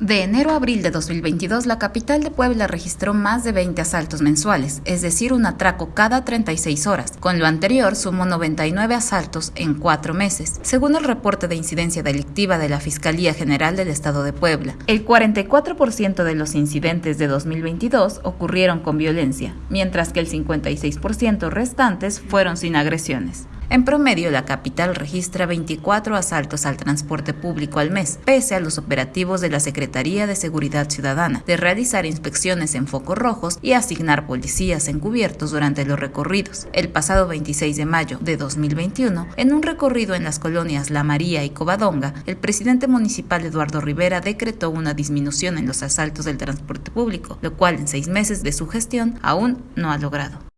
De enero a abril de 2022, la capital de Puebla registró más de 20 asaltos mensuales, es decir, un atraco cada 36 horas. Con lo anterior, sumó 99 asaltos en cuatro meses, según el reporte de incidencia delictiva de la Fiscalía General del Estado de Puebla. El 44% de los incidentes de 2022 ocurrieron con violencia, mientras que el 56% restantes fueron sin agresiones. En promedio, la capital registra 24 asaltos al transporte público al mes, pese a los operativos de la Secretaría de Seguridad Ciudadana, de realizar inspecciones en focos rojos y asignar policías encubiertos durante los recorridos. El pasado 26 de mayo de 2021, en un recorrido en las colonias La María y Covadonga, el presidente municipal Eduardo Rivera decretó una disminución en los asaltos del transporte público, lo cual en seis meses de su gestión aún no ha logrado.